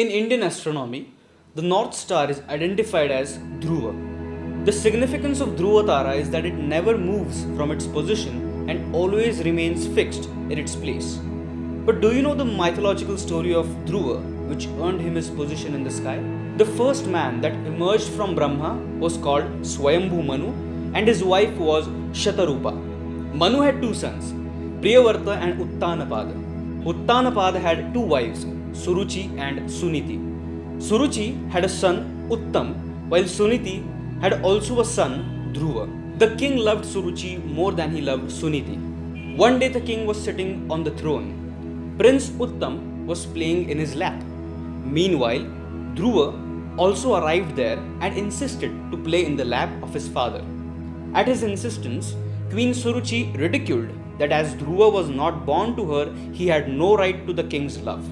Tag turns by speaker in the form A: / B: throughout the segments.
A: In Indian astronomy, the North Star is identified as Dhruva. The significance of Dhruva Tara is that it never moves from its position and always remains fixed in its place. But do you know the mythological story of Dhruva, which earned him his position in the sky? The first man that emerged from Brahma was called Swayambhu Manu, and his wife was Shatarupa. Manu had two sons, Priyavarta and Uttanapada. Uttanapada had two wives, Suruchi and Suniti. Suruchi had a son, Uttam, while Suniti had also a son, Dhruva. The king loved Suruchi more than he loved Suniti. One day the king was sitting on the throne. Prince Uttam was playing in his lap. Meanwhile, Dhruva also arrived there and insisted to play in the lap of his father. At his insistence, Queen Suruchi ridiculed that as Dhruva was not born to her, he had no right to the king's love.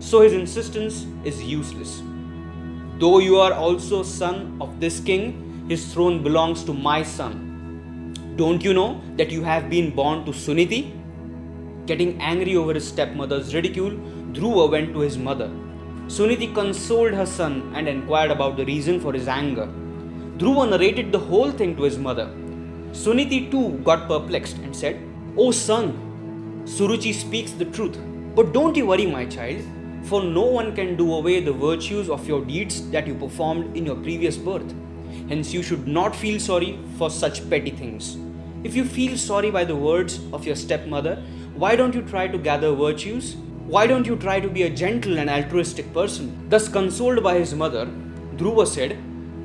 A: So his insistence is useless. Though you are also son of this king, his throne belongs to my son. Don't you know that you have been born to Suniti? Getting angry over his stepmother's ridicule, Dhruva went to his mother. Suniti consoled her son and inquired about the reason for his anger. Dhruva narrated the whole thing to his mother. Suniti too got perplexed and said, Oh son, Suruchi speaks the truth. But don't you worry, my child, for no one can do away the virtues of your deeds that you performed in your previous birth. Hence, you should not feel sorry for such petty things. If you feel sorry by the words of your stepmother, why don't you try to gather virtues? Why don't you try to be a gentle and altruistic person? Thus, consoled by his mother, Dhruva said,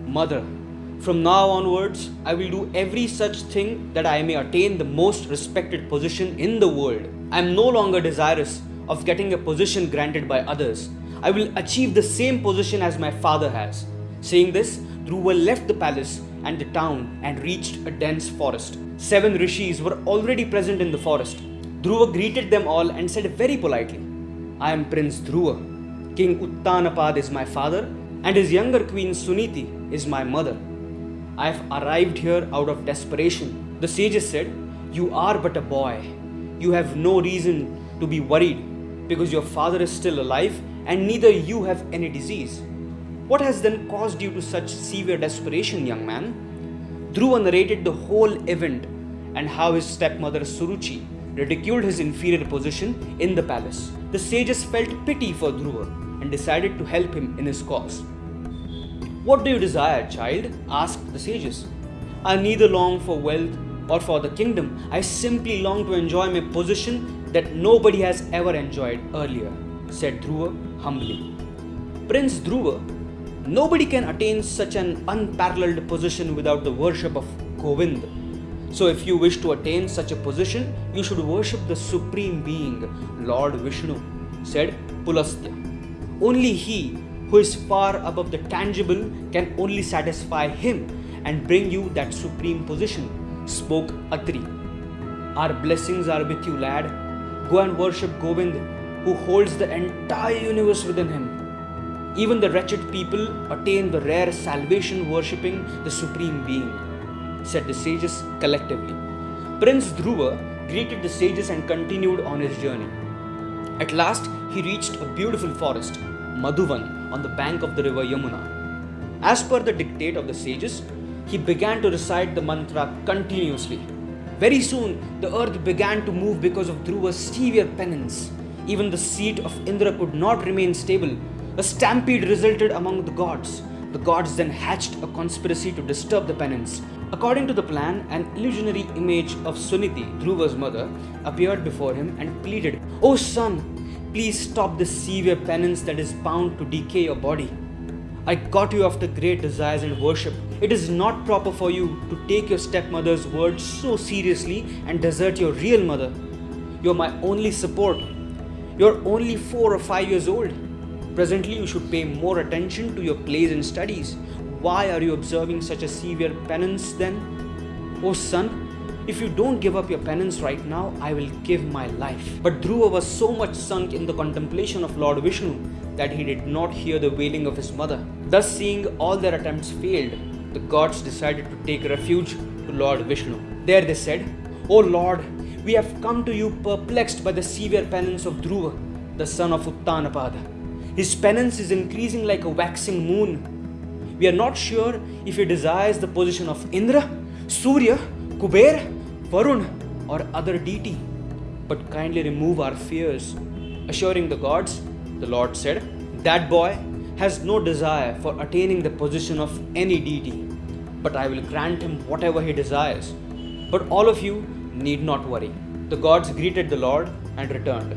A: Mother, from now onwards, I will do every such thing that I may attain the most respected position in the world. I am no longer desirous of getting a position granted by others. I will achieve the same position as my father has. Saying this, Dhruva left the palace and the town and reached a dense forest. Seven rishis were already present in the forest. Dhruva greeted them all and said very politely, I am Prince Dhruva. King Uttanapad is my father, and his younger queen Suniti is my mother. I have arrived here out of desperation. The sages said, You are but a boy. You have no reason to be worried because your father is still alive and neither you have any disease. What has then caused you to such severe desperation, young man? Dhruva narrated the whole event and how his stepmother Suruchi ridiculed his inferior position in the palace. The sages felt pity for Dhruva and decided to help him in his cause. What do you desire, child? asked the sages. I neither long for wealth or for the kingdom. I simply long to enjoy my position that nobody has ever enjoyed earlier, said Dhruva humbly. Prince Dhruva, nobody can attain such an unparalleled position without the worship of Govind. So, if you wish to attain such a position, you should worship the Supreme Being, Lord Vishnu, said Pulastya. Only he who is far above the tangible can only satisfy him and bring you that supreme position, spoke Atri. Our blessings are with you, lad. Go and worship Govind, who holds the entire universe within him. Even the wretched people attain the rare salvation worshipping the Supreme Being, said the sages collectively. Prince Dhruva greeted the sages and continued on his journey. At last, he reached a beautiful forest, Madhuvan, on the bank of the river Yamuna. As per the dictate of the sages, he began to recite the mantra continuously. Very soon, the earth began to move because of Dhruva's severe penance. Even the seat of Indra could not remain stable. A stampede resulted among the gods. The gods then hatched a conspiracy to disturb the penance. According to the plan, an illusionary image of Suniti, Dhruva's mother, appeared before him and pleaded, O son, please stop this severe penance that is bound to decay your body. I got you after great desires and worship. It is not proper for you to take your stepmother's words so seriously and desert your real mother. You're my only support. You're only four or five years old. Presently, you should pay more attention to your plays and studies. Why are you observing such a severe penance then? Oh, son, if you don't give up your penance right now, I will give my life. But Dhruva was so much sunk in the contemplation of Lord Vishnu that he did not hear the wailing of his mother. Thus, seeing all their attempts failed, the gods decided to take refuge to Lord Vishnu. There they said, O Lord, we have come to you perplexed by the severe penance of Dhruva, the son of Uttanapada. His penance is increasing like a waxing moon. We are not sure if he desires the position of Indra, Surya, Kuber, Varun, or other deity. But kindly remove our fears. Assuring the gods, the Lord said, That boy has no desire for attaining the position of any deity, but I will grant him whatever he desires. But all of you need not worry. The gods greeted the Lord and returned.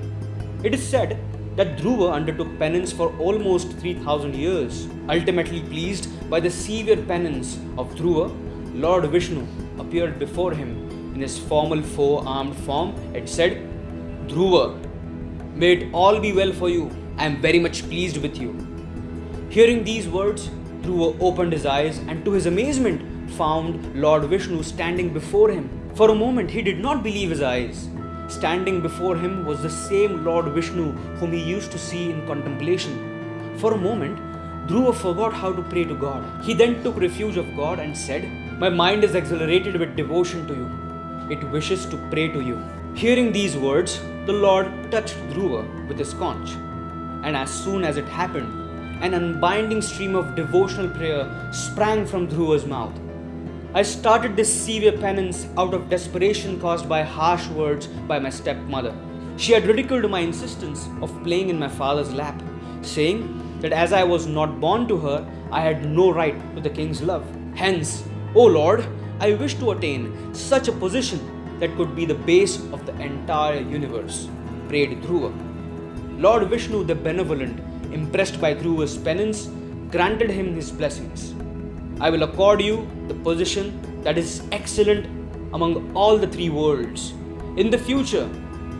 A: It is said that Dhruva undertook penance for almost 3000 years. Ultimately pleased by the severe penance of Dhruva, Lord Vishnu appeared before him in his formal four armed form and said, Dhruva, may it all be well for you. I am very much pleased with you. Hearing these words, Dhruva opened his eyes and to his amazement found Lord Vishnu standing before him. For a moment he did not believe his eyes. Standing before him was the same Lord Vishnu whom he used to see in contemplation. For a moment, Dhruva forgot how to pray to God. He then took refuge of God and said, My mind is exhilarated with devotion to you. It wishes to pray to you. Hearing these words, the Lord touched Dhruva with his conch. And as soon as it happened, an unbinding stream of devotional prayer sprang from Dhruva's mouth. I started this severe penance out of desperation caused by harsh words by my stepmother. She had ridiculed my insistence of playing in my father's lap, saying that as I was not born to her, I had no right to the king's love. Hence, O Lord, I wish to attain such a position that could be the base of the entire universe, prayed Dhruva. Lord Vishnu the Benevolent, impressed by Dhruva's penance, granted him his blessings. I will accord you the position that is excellent among all the three worlds. In the future,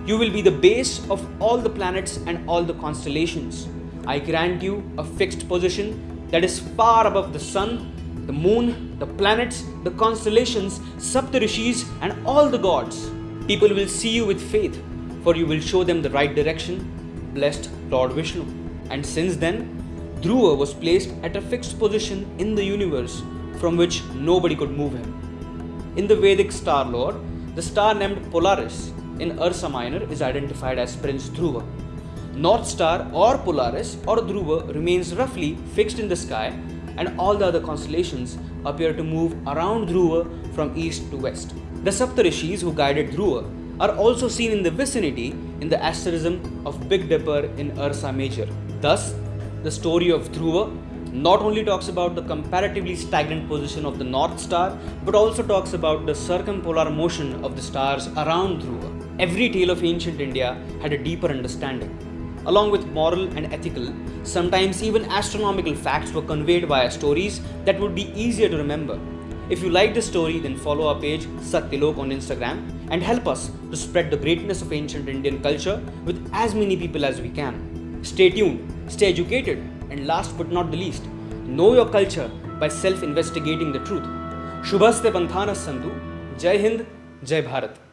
A: you will be the base of all the planets and all the constellations. I grant you a fixed position that is far above the sun, the moon, the planets, the constellations, Saptarishis, and all the gods. People will see you with faith, for you will show them the right direction. Blessed Lord Vishnu. And since then, Dhruva was placed at a fixed position in the universe from which nobody could move him. In the Vedic star lore, the star named Polaris in Ursa Minor is identified as Prince Dhruva. North Star or Polaris or Dhruva remains roughly fixed in the sky and all the other constellations appear to move around Dhruva from east to west. The Saptarishis who guided Dhruva are also seen in the vicinity in the asterism of Big Dipper in Ursa Major. Thus, the story of Dhruva not only talks about the comparatively stagnant position of the North Star, but also talks about the circumpolar motion of the stars around Dhruva. Every tale of ancient India had a deeper understanding. Along with moral and ethical, sometimes even astronomical facts were conveyed via stories that would be easier to remember. If you like this story, then follow our page Satyalok on Instagram and help us to spread the greatness of ancient Indian culture with as many people as we can. Stay tuned Stay educated, and last but not the least, know your culture by self investigating the truth. Shubhaste Panthanas Santu. Jai Hind, Jai Bharat.